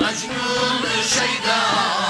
مجنون شیدا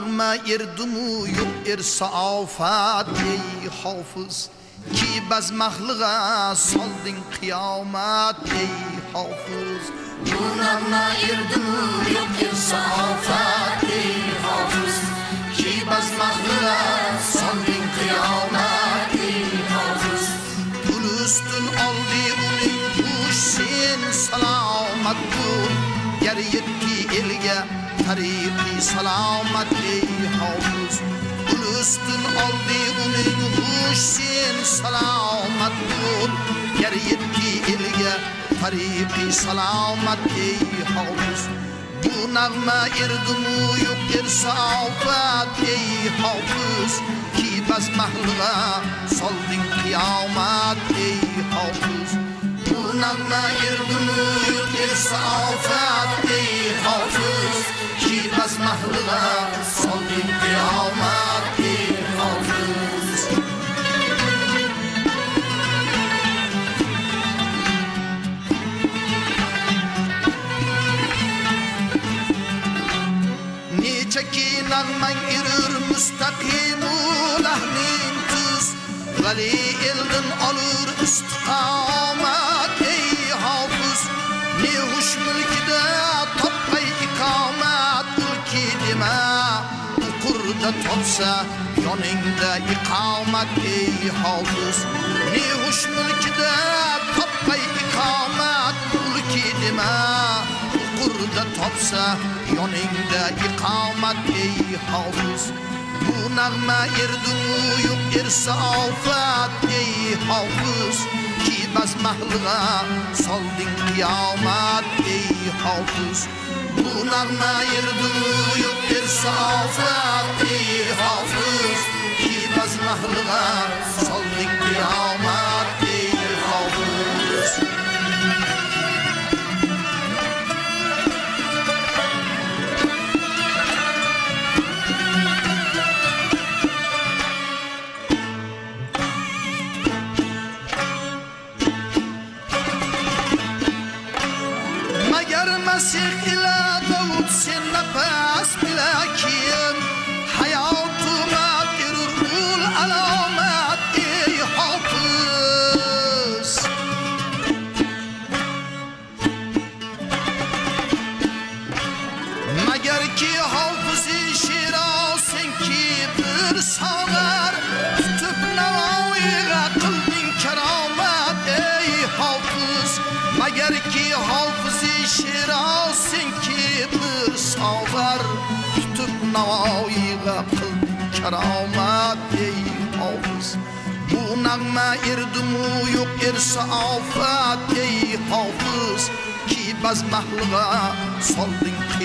nağma erdumu yok er saafat ey hafız. Ki bazmahlığa soldin kıyamet ey hafız. Bu nağma erdumu yok saafat ey hafız. Ki bazmahlığa soldin kıyamet ey hafız. Gül üstün aldı uning Hüseyin salamat dur Yer yetti elge tariqi salamat ey hafız Gül üstün aldı uning Hüseyin salamat dur Yer yetti elge tariqi salamat ey hafız Bu nağma erdumu yok er saafat ey hafız Ki bazmahlığa soldin kıyamet ey hafız Adnan'la yırtılır Birisi afet değil hafız Gitmez mahlığa Sol dinti almak değil hafız Niçe ki inanman girir müstakim ulahnin kız Veli ilgin olur istikamet Mülkide topay ikamet Ülki deme Kurda topsa yoningda iqomat ey hofuz Ne huş mülkide topay ikomat Ülki deme Kurda topsa yoningda iqomat ey hofuz Bu nagma erdunu yok ersa afat ey hofuz Ki bas mahlığa solding qiyomat ey hofuz Bu nagma erdunu yok ersa afat ey hofuz Ki bas mahlığa solding qiyomat ey hofuz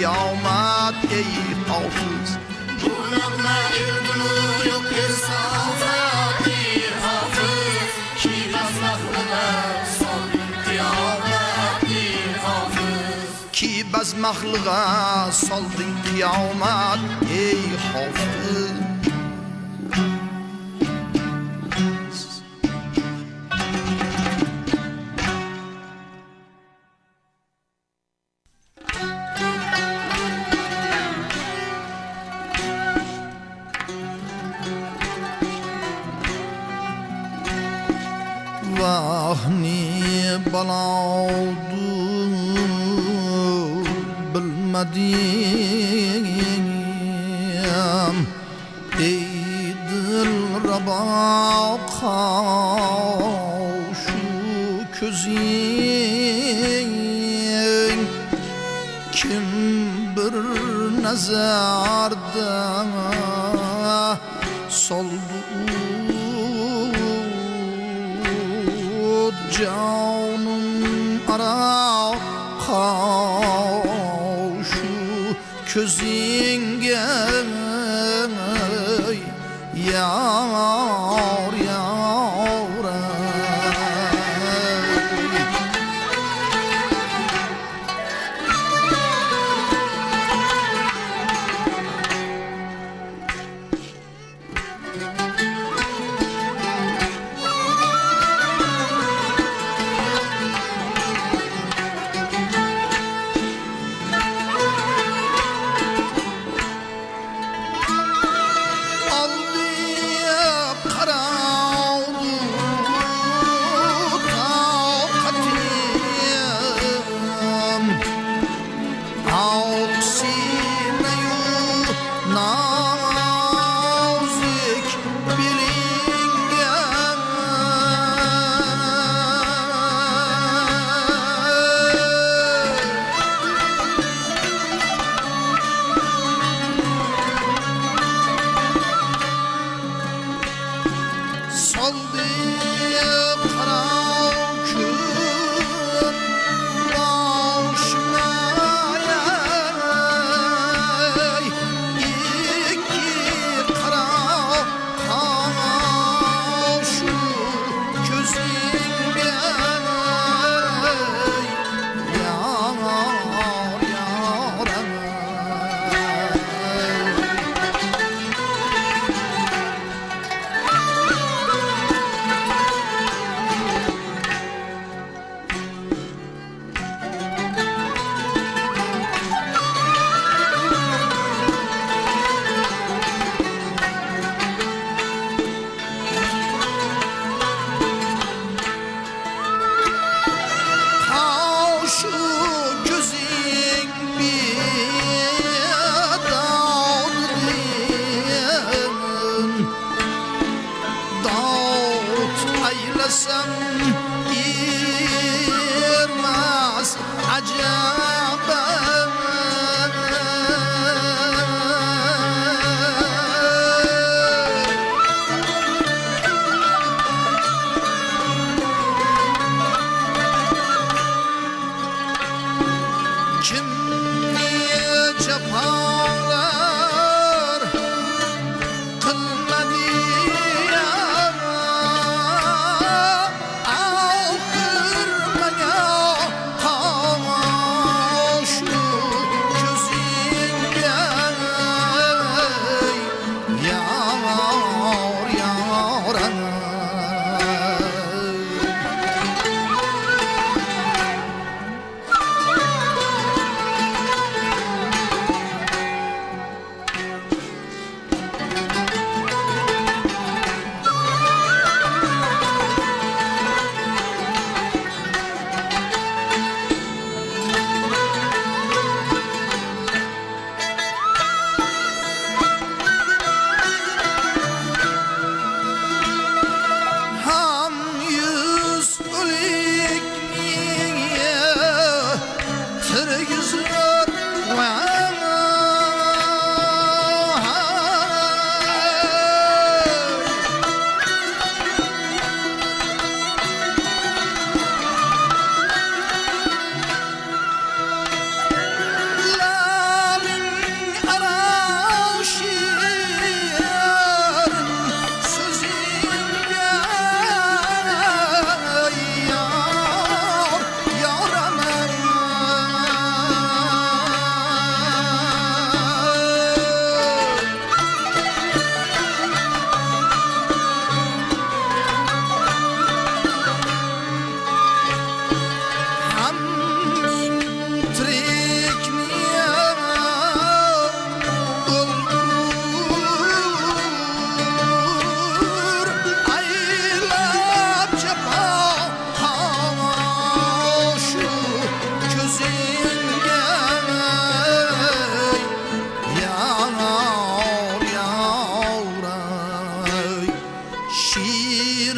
kıyamet ey hafız Bu nagma erdunu yok bir safat ey hafız. Ki basmaklığa son kıyamet ey hafız. Ki baz mahlığa közünge yar yar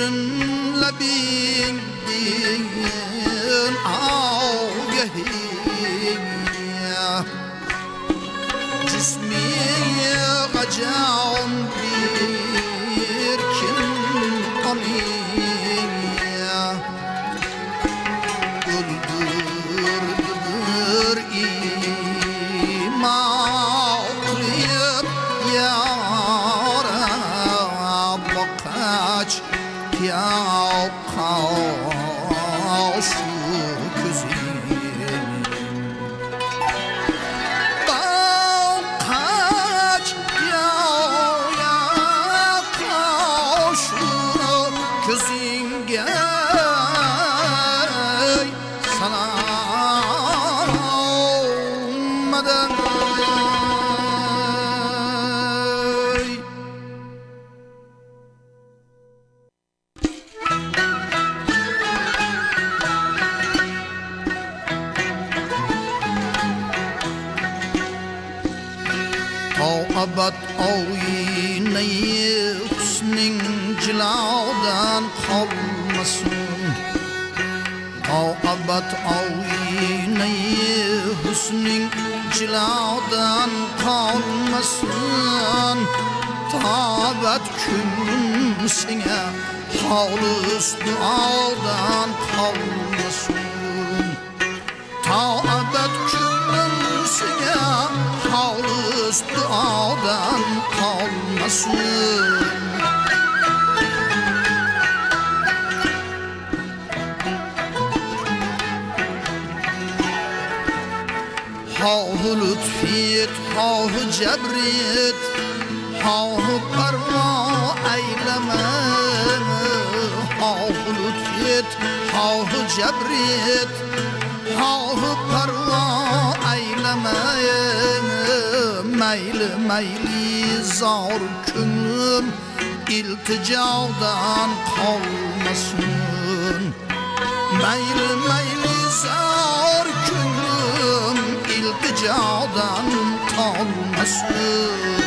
Ocean Paulus dualdan kavmesun Taabet cümlemsine Paulus dualdan kalmasın Hahu lütfiyet, hahu cebrit şebrit Hahu perva eylemeyin Meyli meyli zar künüm İlticadan kalmasın. Meyli meyli zar künüm İlticadan kalmasın.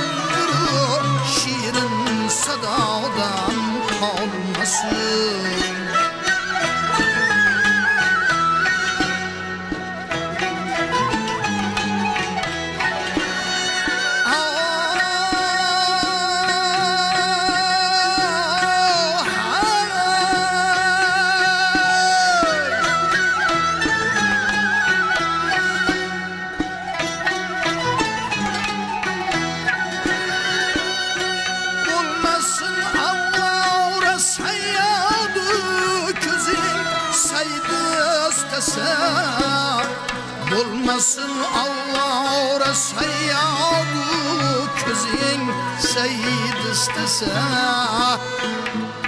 kalmasın istese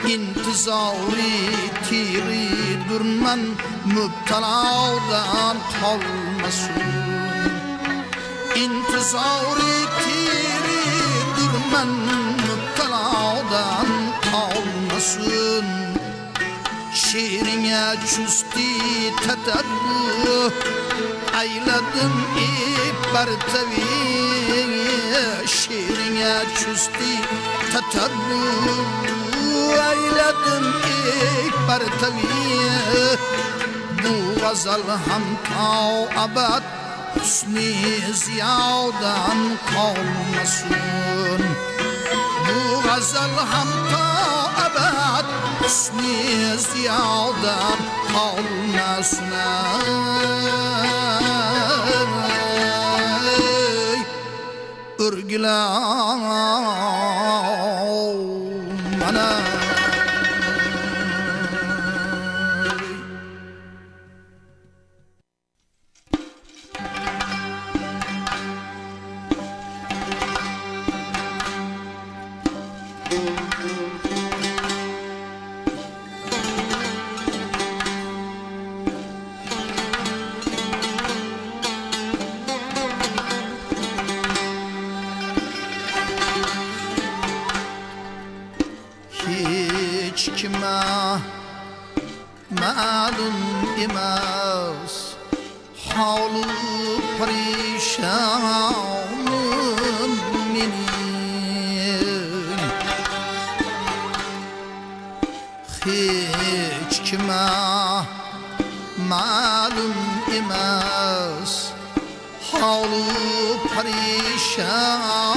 İntizari tiri durman Müpteladan kalmasın. İntizari tiri durman Müpteladan kalmasın. Şiirine çüsti tetebbü Eyledim Şiirine çüsti tetebbü Eyledim ibartevi Bu gazal hem ta abad Hüsni ziyadan kalmasın. Bu gazal hem ta abad Hüsni ziyadan kalmasın Örgüler ma'lum emas Havlu perişanım menin Hiç kime ma'lum emas Havlu perişanım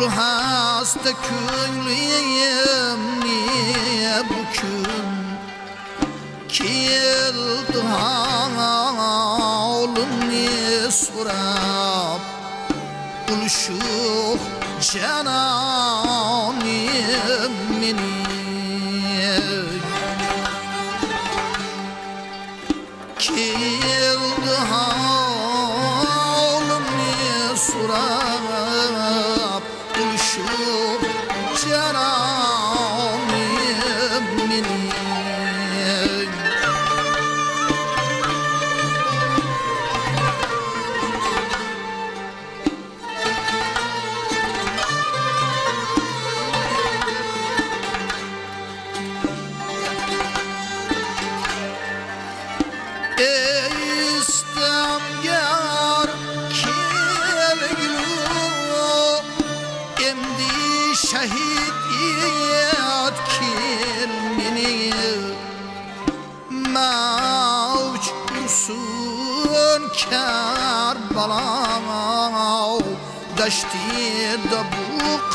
Bul hasta köylüyüm niye bugün? Keldi halın ne sorab Uluşuq cananım menim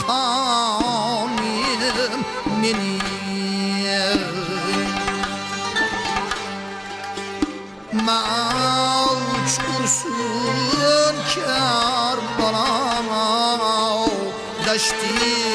bu kanim Meni Mavç kursun kar balam Daşti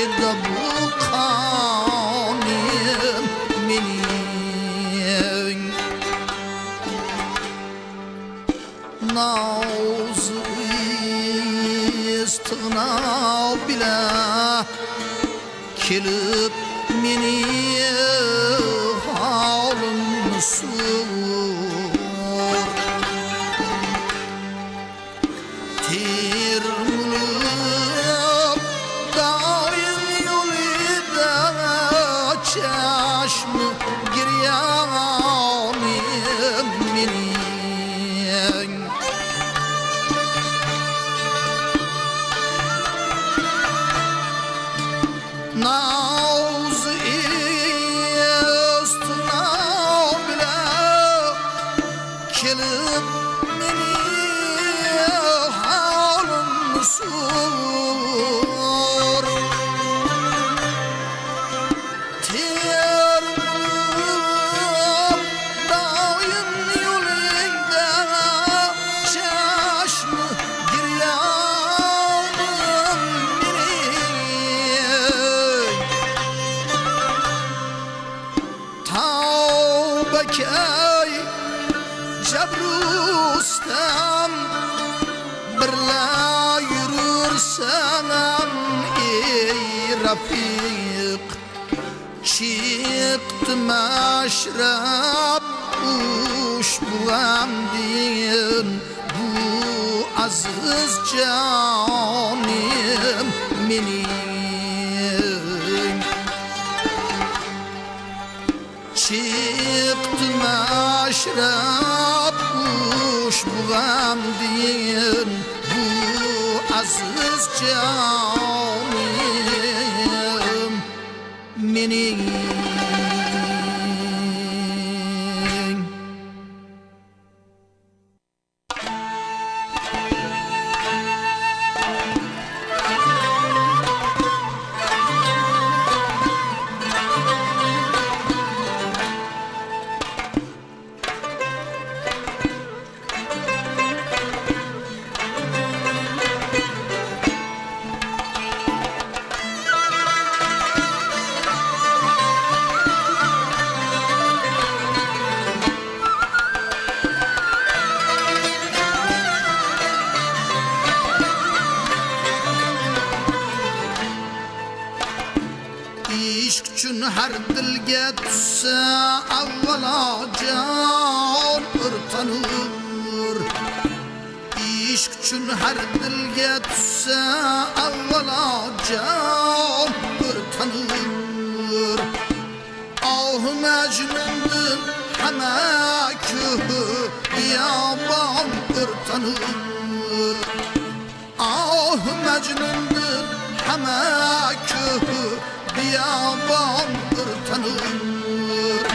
biyaban ırtanır.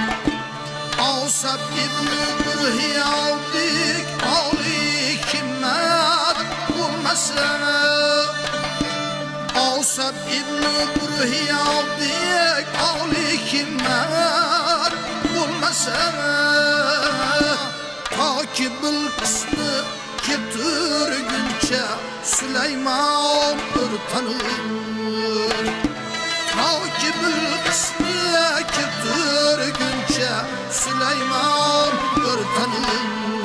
Asap İbni Bürhiyavdik Ali kimmet bulmasına Asap İbni Bürhiyavdik Ali kimmet bulmasına Ta ki Bilkıs'ını getirguncha Süleyman ırtanır Süleyman ırtanır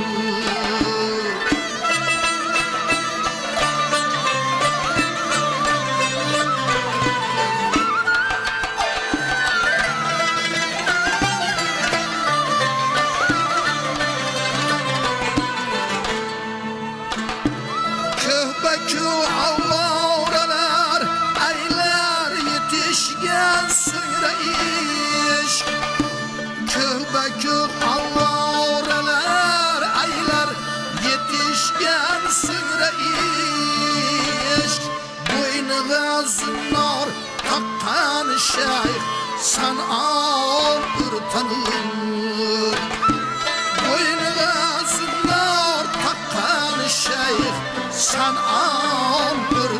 Nerede zünnar kaptan şeyh Sen aldır tanır. Boynuna zünnar kaptan şeyh Sen aldır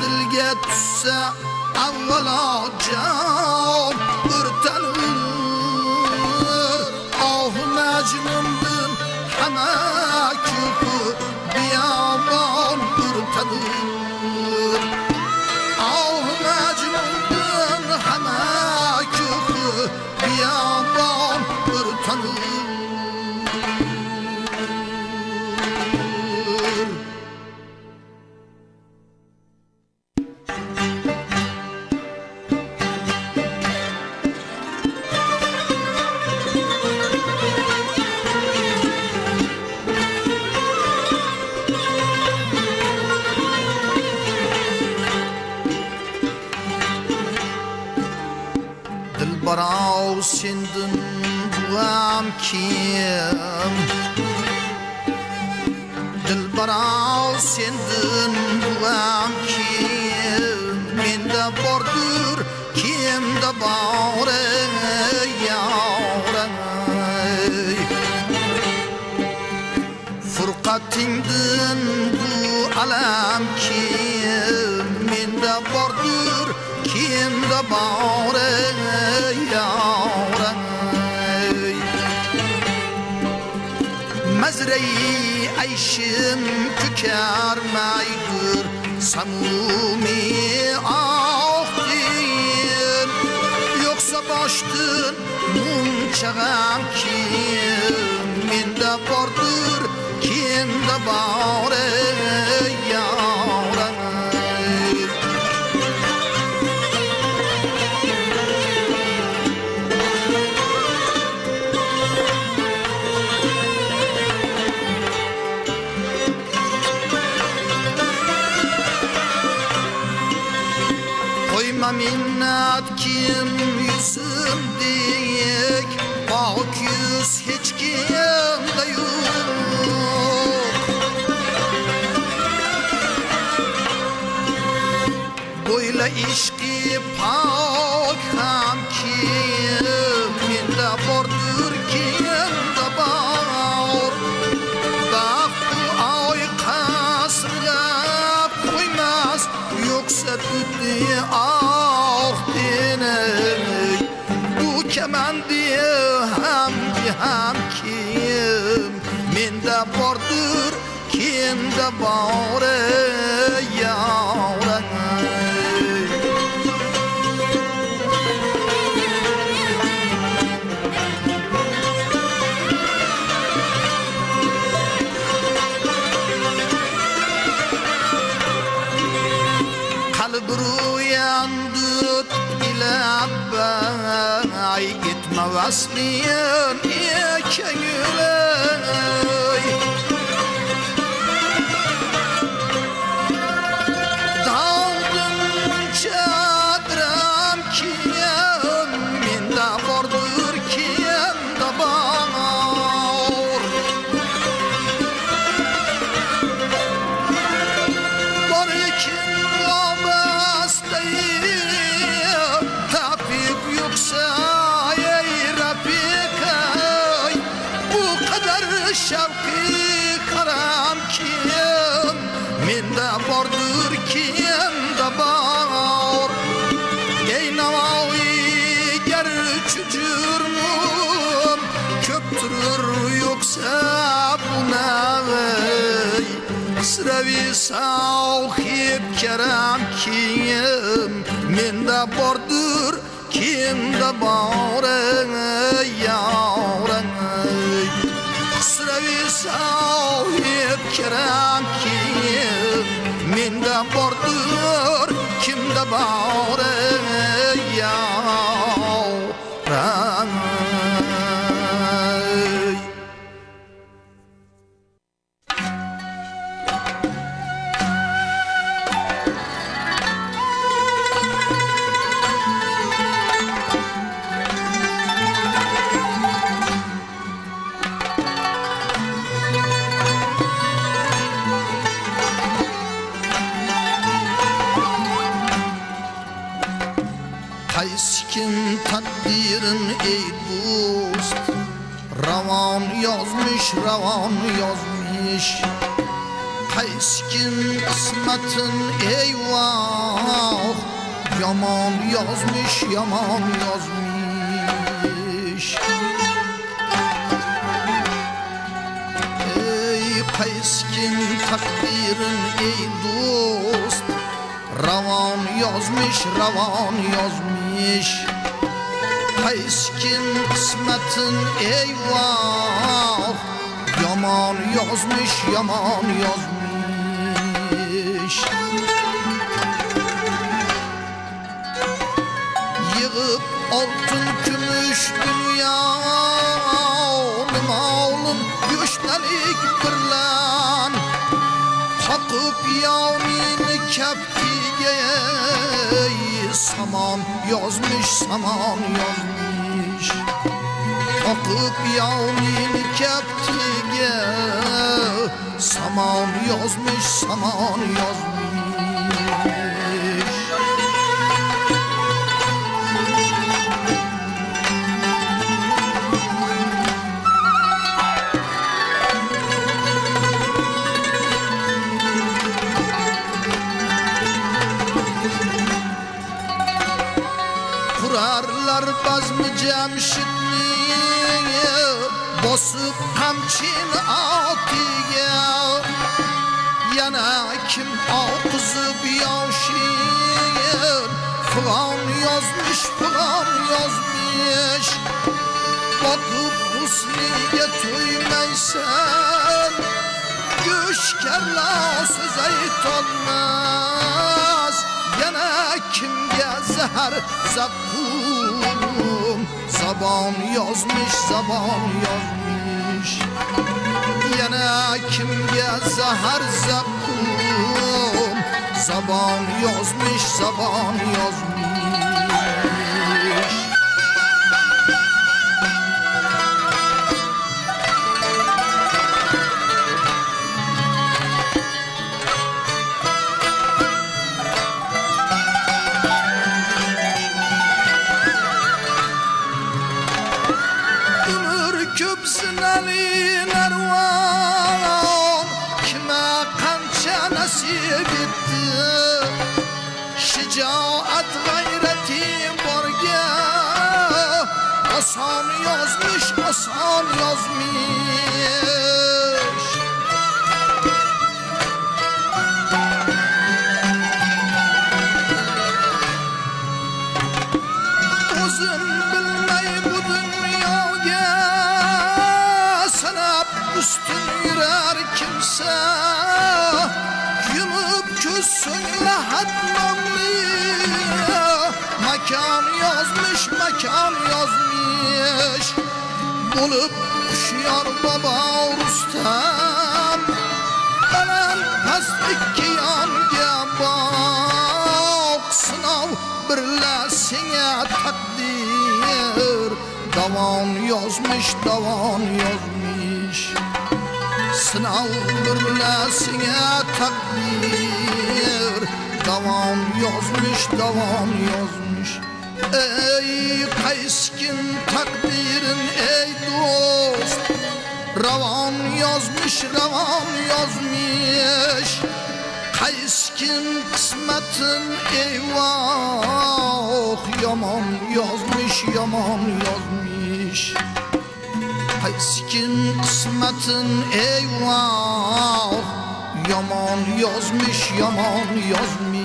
dilga tushsa avvalo jon o'rtanur ohu ah, majnundir hamma kufu biyobon o'rtanur دلم kim. Dilbaral sendin bulam kim. Mende bordur kimde bağrı yavrum Furqatingdin bu alam kim? Mende bordur kimde bağrı yavrum مزرعی عیشم تکر میگر سمومی آخ دیر یکسا باشتن مون چغم کیم من ده باردر کین ده باره یا I'm Kim. mar. Yaman yazmış. Ey kayskin takdirin ey dost Ravan yazmış, ravan yazmış. Kayskin kısmetin eyvah Yaman yazmış, yaman yazmış altın gümüş dünya Malın güçlerik birlen Takıp yavmini keptiye Saman yazmış, saman yazmış. Takıp yavmini keptiye Saman yazmış, saman yazmış Basıp kamçin atiye Yana kim ağzıp yaşayır Falan yazmış, falan yazmış. Bakıp husniye tüymeysen Güşkerla söz aytolmaz Yana kimge zehar zakkum Zaban yazmış, zaban yazmış Yana kimge zehar zakkum Zaban yazmış, zaban yazmış yazmış, asan yazmış. Uzun bilmey bu dünyaya Sanap üstün yürər kimse. Yumup küssün lahat namlı Makan yazmış, makan yazmış Bulup kuşuyor baba Rustam Belen past iki yanga bak Sınav birləsinə takdir. Davan yazmış, davan yazmış Sınav birləsinə takdir. Davan yazmış, davan yazmış Ey kayskin verin ey dost. Ravan yazmış ravan yazmış. Kays kısmetin eyvah. Yaman yazmış yaman yazmış. Kays kısmetin eyvah. Yaman yazmış yaman yazmış.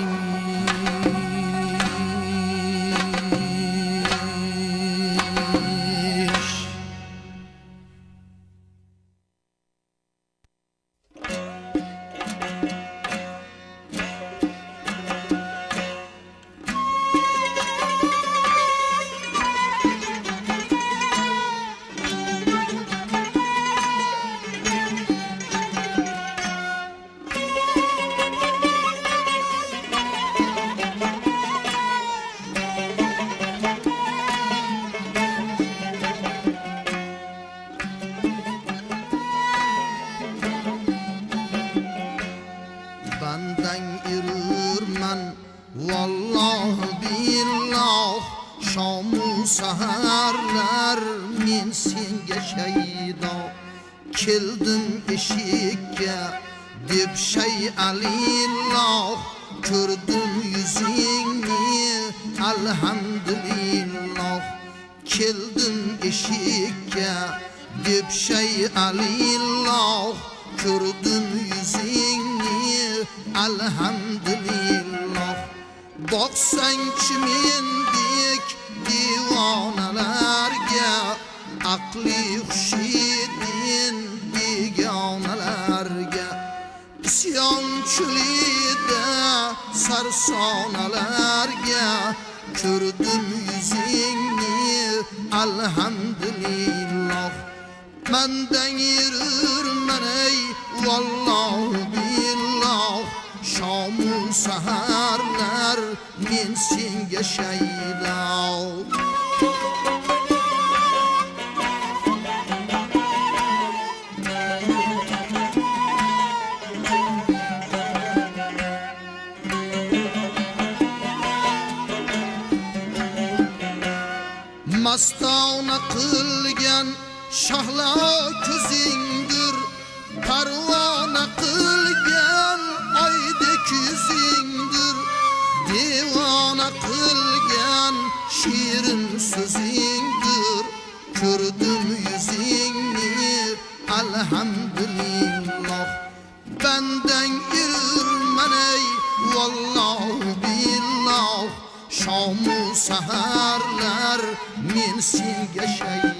anlatılgan shirin so'zingdir ko'rdim yuzingni alhamdulillah bandang irmanay vallohu billoh shomu saharlar men senga shay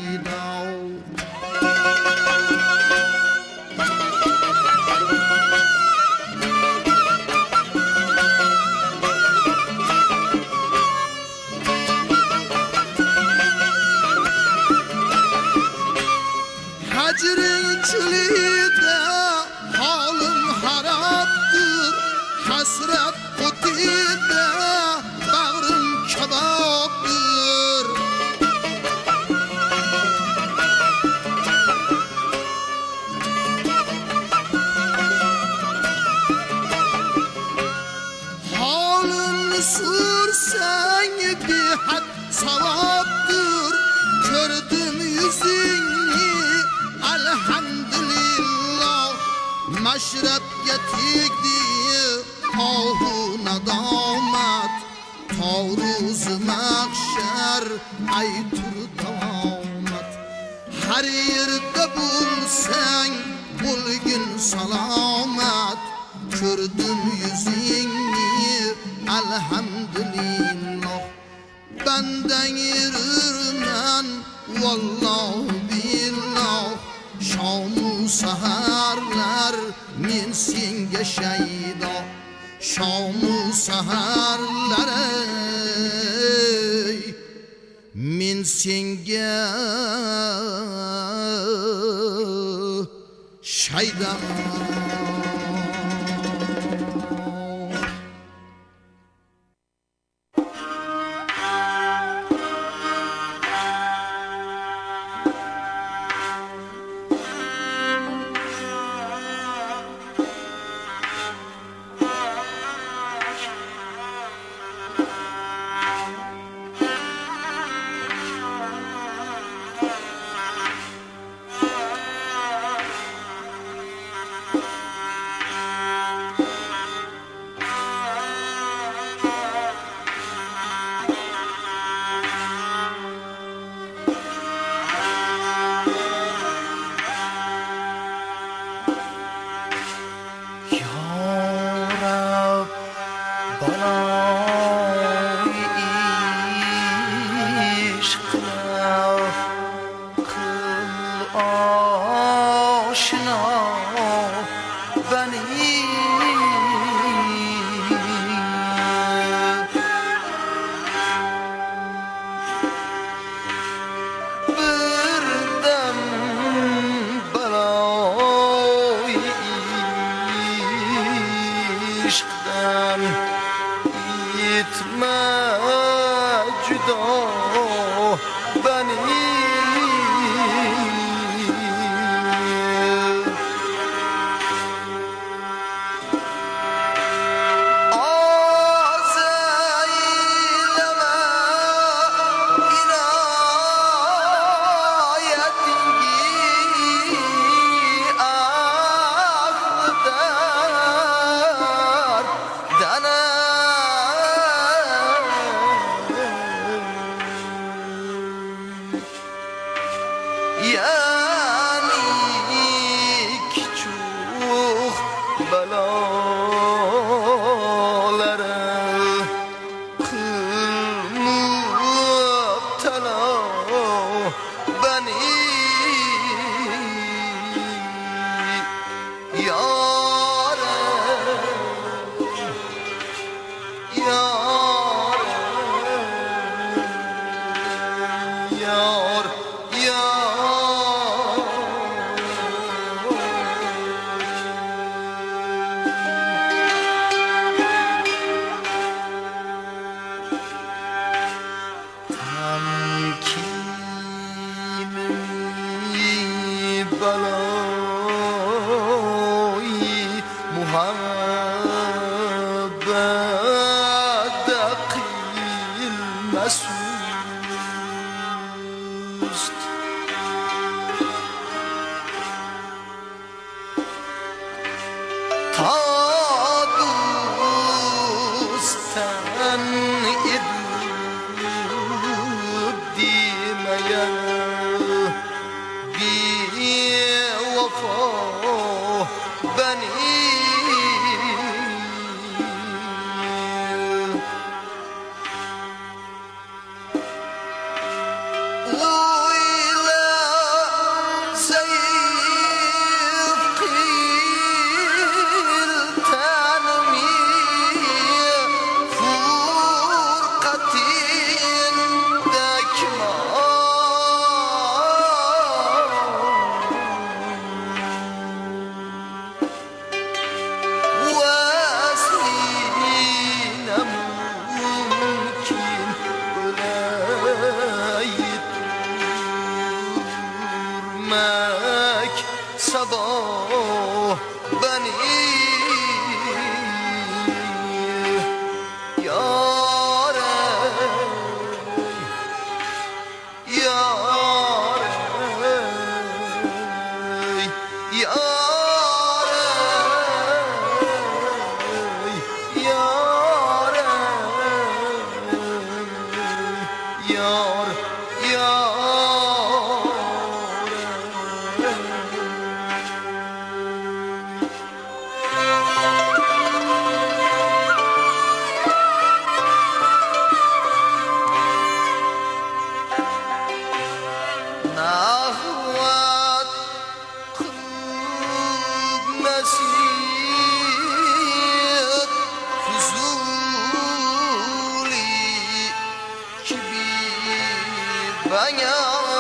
banyak